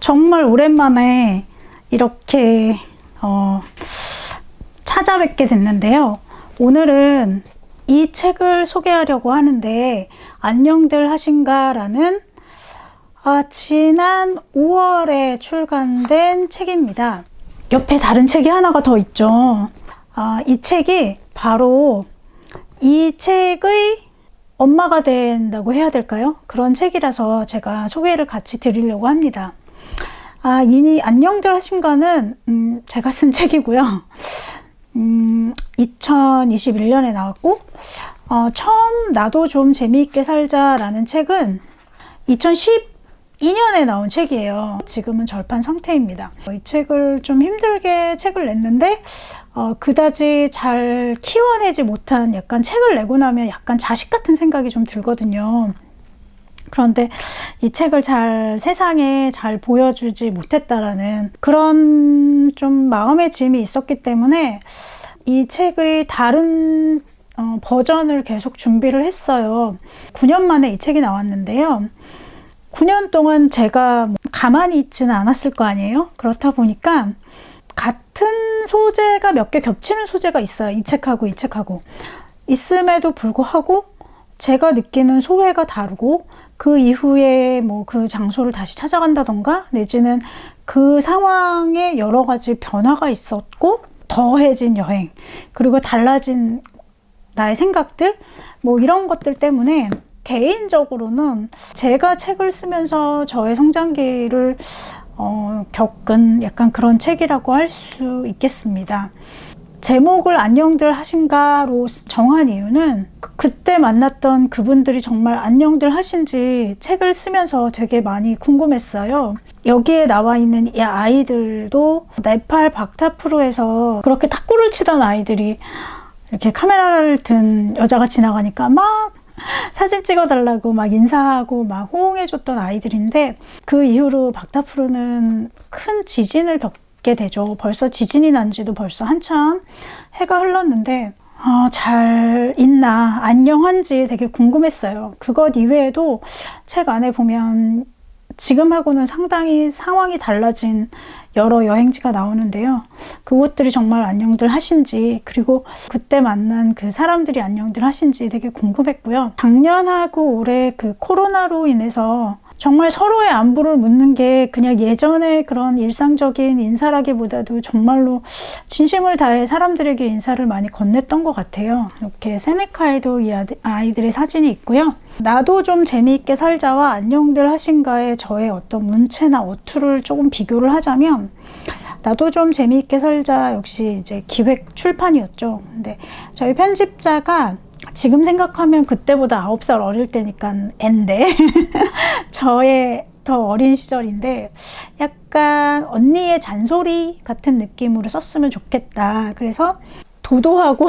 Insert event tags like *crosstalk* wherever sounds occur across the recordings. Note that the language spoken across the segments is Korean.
정말 오랜만에 이렇게 어, 찾아뵙게 됐는데요. 오늘은 이 책을 소개하려고 하는데 안녕들 하신가 라는 아, 지난 5월에 출간된 책입니다. 옆에 다른 책이 하나가 더 있죠. 아, 이 책이 바로 이 책의 엄마가 된다고 해야 될까요? 그런 책이라서 제가 소개를 같이 드리려고 합니다. 아, 이니 안녕들 하신가는 음, 제가 쓴 *laughs* 책이고요. 음, 2021년에 나왔고 어, 처음 나도 좀 재미있게 살자라는 책은 2012년에 나온 책이에요. 지금은 절판 상태입니다. 이 책을 좀 힘들게 책을 냈는데 어, 그다지 잘 키워내지 못한 약간 책을 내고 나면 약간 자식 같은 생각이 좀 들거든요. 그런데 이 책을 잘 세상에 잘 보여주지 못했다라는 그런 좀 마음의 짐이 있었기 때문에 이 책의 다른 어, 버전을 계속 준비를 했어요. 9년 만에 이 책이 나왔는데요. 9년 동안 제가 가만히 있지는 않았을 거 아니에요? 그렇다 보니까 같은 소재가 몇 개 겹치는 소재가 있어요. 이 책하고 이 책하고. 있음에도 불구하고 제가 느끼는 소회가 다르고 그 이후에 뭐 그 장소를 다시 찾아간다던가 내지는 그 상황에 여러 가지 변화가 있었고 더해진 여행 그리고 달라진 나의 생각들 뭐 이런 것들 때문에 개인적으로는 제가 책을 쓰면서 저의 성장기를 어, 겪은 약간 그런 책이라고 할 수 있겠습니다. 제목을 안녕들 하신가로 정한 이유는 그때 만났던 그분들이 정말 안녕들 하신지 책을 쓰면서 되게 많이 궁금했어요. 여기에 나와 있는 이 아이들도 네팔 박타프로에서 그렇게 탁구를 치던 아이들이 이렇게 카메라를 든 여자가 지나가니까 막 사진 찍어달라고 막 인사하고 막 호응해줬던 아이들인데 그 이후로 박타프로는 큰 지진을 겪고 게 되죠. 벌써 지진이 난 지도 벌써 한참 해가 흘렀는데 어, 잘 있나 안녕한지 되게 궁금했어요. 그것 이외에도 책 안에 보면 지금하고는 상당히 상황이 달라진 여러 여행지가 나오는데요. 그곳들이 정말 안녕들 하신지 그리고 그때 만난 그 사람들이 안녕들 하신지 되게 궁금했고요. 작년하고 올해 그 코로나로 인해서 정말 서로의 안부를 묻는 게 그냥 예전의 그런 일상적인 인사라기보다도 정말로 진심을 다해 사람들에게 인사를 많이 건넸던 것 같아요. 이렇게 세네카에도 이 아이들의 사진이 있고요. 나도 좀 재미있게 살자와 안녕들 하신가의 저의 어떤 문체나 어투를 조금 비교를 하자면 나도 좀 재미있게 살자 역시 이제 기획 출판이었죠. 근데 저희 편집자가 지금 생각하면 그때보다 9살 어릴 때니까 앤데. *laughs* 저의 더 어린 시절인데 약간 언니의 잔소리 같은 느낌으로 썼으면 좋겠다. 그래서 도도하고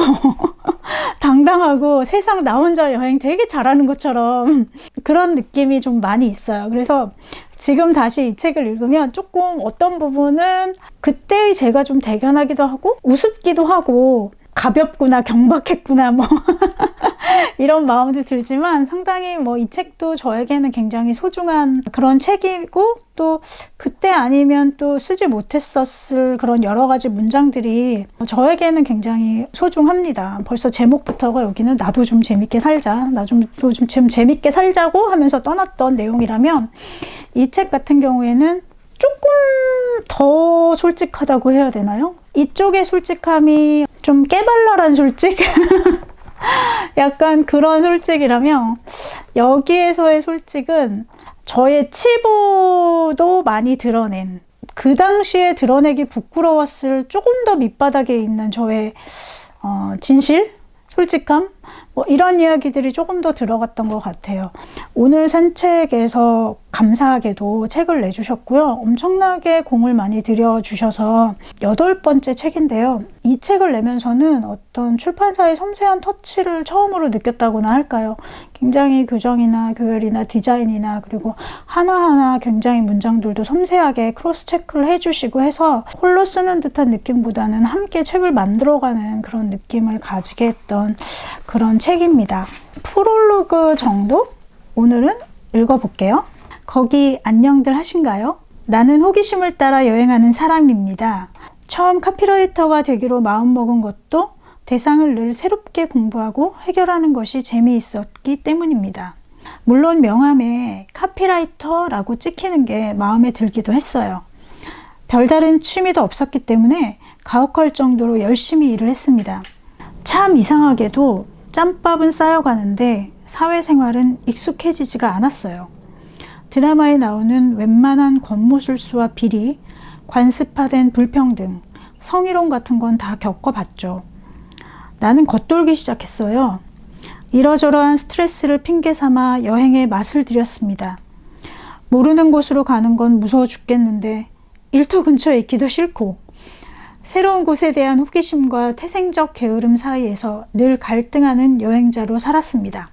*laughs* 당당하고 세상 나 혼자 여행 되게 잘하는 것처럼 그런 느낌이 좀 많이 있어요. 그래서 지금 다시 이 책을 읽으면 조금 어떤 부분은 그때의 제가 좀 대견하기도 하고 우습기도 하고 가볍구나 경박했구나 뭐 *laughs* 이런 마음도 들지만 상당히 뭐 이 책도 저에게는 굉장히 소중한 그런 책이고 또 그때 아니면 또 쓰지 못했었을 그런 여러 가지 문장들이 저에게는 굉장히 소중합니다. 벌써 제목부터가 여기는 나도 좀 재밌게 살자 나좀 좀, 좀 재밌게 살자고 하면서 떠났던 내용이라면 이 책 같은 경우에는 조금 더 솔직하다고 해야 되나요? 이쪽의 솔직함이 좀 깨발랄한 솔직? *laughs* 약간 그런 솔직이라면 여기에서의 솔직은 저의 치부도 많이 드러낸 그 당시에 드러내기 부끄러웠을 조금 더 밑바닥에 있는 저의 어, 진실? 솔직함? 뭐 이런 이야기들이 조금 더 들어갔던 것 같아요. 오늘 산책에서 감사하게도 책을 내주셨고요. 엄청나게 공을 많이 들여주셔서 여덟 번째 책인데요. 이 책을 내면서는 어떤 출판사의 섬세한 터치를 처음으로 느꼈다고나 할까요? 굉장히 교정이나 교열이나 디자인이나 그리고 하나하나 굉장히 문장들도 섬세하게 cross check를 해주시고 해서 홀로 쓰는 듯한 느낌보다는 함께 책을 만들어가는 그런 느낌을 가지게 했던 그런 책입니다. 프롤로그 정도? 오늘은 읽어볼게요. 거기 안녕들 하신가요? 나는 호기심을 따라 여행하는 사람입니다. 처음 카피라이터가 되기로 마음먹은 것도 대상을 늘 새롭게 공부하고 해결하는 것이 재미있었기 때문입니다. 물론 명함에 카피라이터라고 찍히는 게 마음에 들기도 했어요. 별다른 취미도 없었기 때문에 가혹할 정도로 열심히 일을 했습니다. 참 이상하게도 짬밥은 쌓여가는데 사회생활은 익숙해지지가 않았어요. 드라마에 나오는 웬만한 권모술수와 비리, 관습화된 불평등, 성희롱 같은 건 다 겪어봤죠. 나는 겉돌기 시작했어요. 이러저러한 스트레스를 핑계 삼아 여행에 맛을 들였습니다. 모르는 곳으로 가는 건 무서워 죽겠는데 일터 근처에 있기도 싫고 새로운 곳에 대한 호기심과 태생적 게으름 사이에서 늘 갈등하는 여행자로 살았습니다.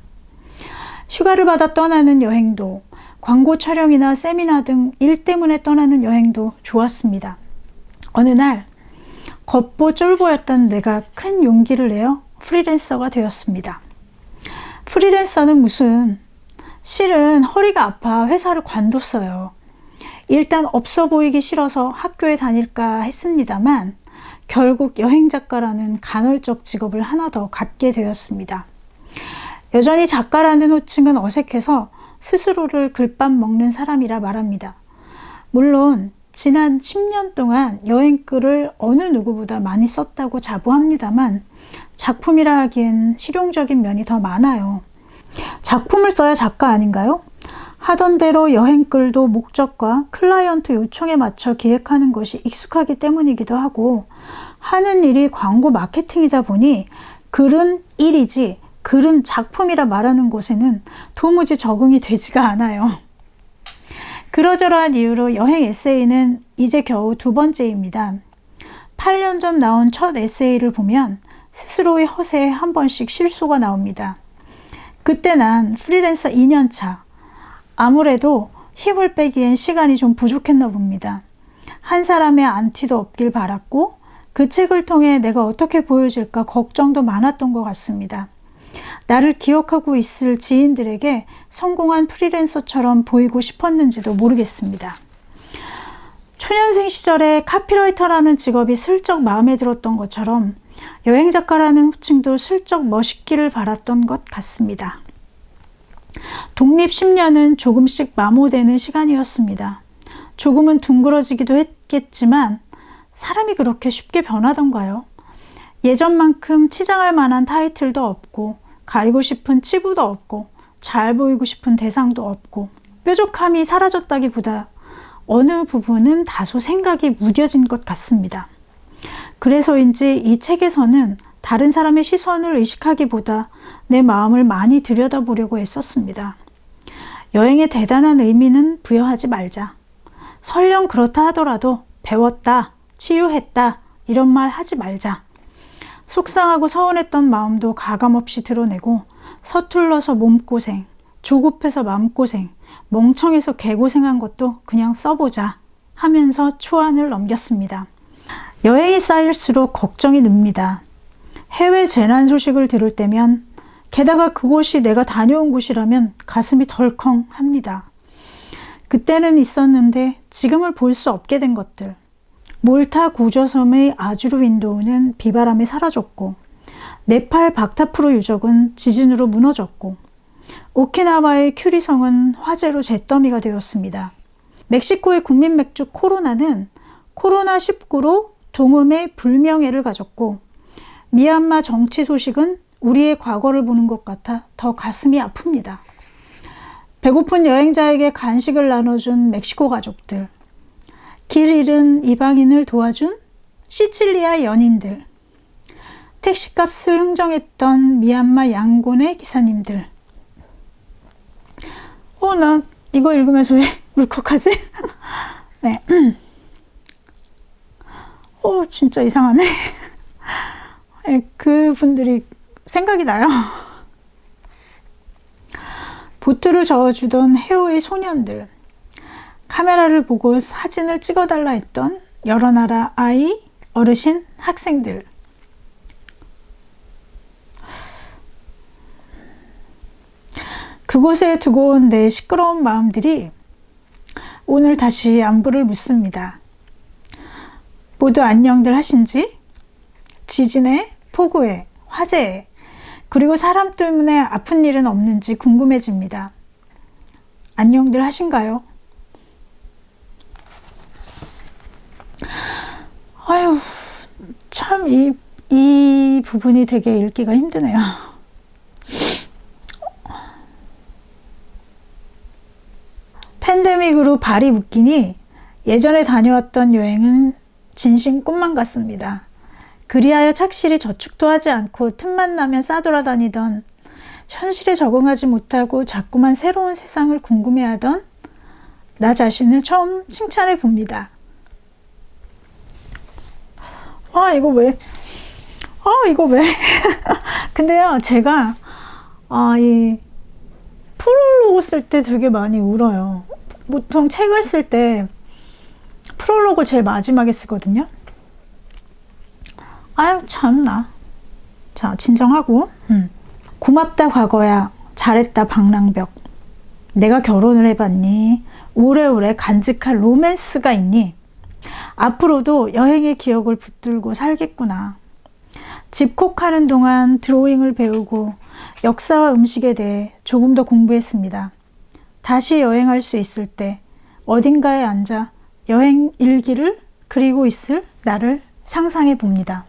휴가를 받아 떠나는 여행도 광고 촬영이나 세미나 등 일 때문에 떠나는 여행도 좋았습니다. 어느 날 겉보 쫄보였던 내가 큰 용기를 내어 프리랜서가 되었습니다. 프리랜서는 무슨 실은 허리가 아파 회사를 관뒀어요. 일단 없어 보이기 싫어서 학교에 다닐까 했습니다만 결국 여행작가라는 간헐적 직업을 하나 더 갖게 되었습니다. 여전히 작가라는 호칭은 어색해서 스스로를 글밥 먹는 사람이라 말합니다. 물론 지난 10년 동안 여행글을 어느 누구보다 많이 썼다고 자부합니다만 작품이라 하기엔 실용적인 면이 더 많아요. 작품을 써야 작가 아닌가요? 하던 대로 여행글도 목적과 클라이언트 요청에 맞춰 기획하는 것이 익숙하기 때문이기도 하고 하는 일이 광고 마케팅이다 보니 글은 일이지 글은 작품이라 말하는 곳에는 도무지 적응이 되지가 않아요. *laughs* 그러저러한 이유로 여행 에세이는 이제 겨우 두 번째입니다. 8년 전 나온 첫 에세이를 보면 스스로의 허세에 한 번씩 실수가 나옵니다. 그때 난 프리랜서 2년차. 아무래도 힘을 빼기엔 시간이 좀 부족했나 봅니다. 한 사람의 안티도 없길 바랐고 그 책을 통해 내가 어떻게 보여질까 걱정도 많았던 것 같습니다. 나를 기억하고 있을 지인들에게 성공한 프리랜서처럼 보이고 싶었는지도 모르겠습니다. 초년생 시절에 카피라이터라는 직업이 슬쩍 마음에 들었던 것처럼 여행작가라는 호칭도 슬쩍 멋있기를 바랐던 것 같습니다. 독립 10년은 조금씩 마모되는 시간이었습니다. 조금은 둥그러지기도 했겠지만 사람이 그렇게 쉽게 변하던가요? 예전만큼 치장할 만한 타이틀도 없고 가리고 싶은 치부도 없고 잘 보이고 싶은 대상도 없고 뾰족함이 사라졌다기보다 어느 부분은 다소 생각이 무뎌진 것 같습니다. 그래서인지 이 책에서는 다른 사람의 시선을 의식하기보다 내 마음을 많이 들여다보려고 애썼습니다. 여행에 대단한 의미는 부여하지 말자. 설령 그렇다 하더라도 배웠다, 치유했다 이런 말 하지 말자. 속상하고 서운했던 마음도 가감없이 드러내고 서툴러서 몸고생, 조급해서 마음고생, 멍청해서 개고생한 것도 그냥 써보자 하면서 초안을 넘겼습니다. 여행이 쌓일수록 걱정이 늡니다. 해외 재난 소식을 들을 때면 게다가 그곳이 내가 다녀온 곳이라면 가슴이 덜컹 합니다. 그때는 있었는데 지금을 볼 수 없게 된 것들. 몰타 구조섬의 아주르 윈도우는 비바람에 사라졌고 네팔 박타프로 유적은 지진으로 무너졌고 오키나와의 큐리성은 화재로 잿더미가 되었습니다. 멕시코의 국민 맥주 코로나는 코로나19로 동음의 불명예를 가졌고 미얀마 정치 소식은 우리의 과거를 보는 것 같아 더 가슴이 아픕니다. 배고픈 여행자에게 간식을 나눠준 멕시코 가족들 길 잃은 이방인을 도와준 시칠리아 연인들, 택시값을 흥정했던 미얀마 양곤의 기사님들. 어, 나 이거 읽으면서 왜 *laughs* 울컥하지? *laughs* 네. *clears throat* 어, 진짜 이상하네. *laughs* 네, 그 분들이 생각이 나요. *laughs* 보트를 저어주던 해오의 소년들. 카메라를 보고 사진을 찍어달라 했던 여러 나라 아이, 어르신, 학생들. 그곳에 두고 온 내 시끄러운 마음들이 오늘 다시 안부를 묻습니다. 모두 안녕들 하신지? 지진에, 폭우에, 화재에, 그리고 사람 때문에 아픈 일은 없는지 궁금해집니다. 안녕들 하신가요? 아유, 참, 이, 이 부분이 되게 읽기가 힘드네요. 팬데믹으로 발이 묶이니 예전에 다녀왔던 여행은 진심 꿈만 같습니다. 그리하여 착실히 저축도 하지 않고 틈만 나면 싸돌아다니던 현실에 적응하지 못하고 자꾸만 새로운 세상을 궁금해하던 나 자신을 처음 칭찬해 봅니다. 아 이거 왜? 아 이거 왜? *laughs* 근데요 제가 아 이 프롤로그 쓸 때 되게 많이 울어요. 보통 책을 쓸 때 프롤로그를 제일 마지막에 쓰거든요. 아유 참나. 자 진정하고. 음. 고맙다 과거야. 잘했다 방랑벽. 내가 결혼을 해봤니? 오래오래 간직할 로맨스가 있니? 앞으로도 여행의 기억을 붙들고 살겠구나. 집콕하는 동안 드로잉을 배우고 역사와 음식에 대해 조금 더 공부했습니다. 다시 여행할 수 있을 때 어딘가에 앉아 여행 일기를 그리고 있을 나를 상상해 봅니다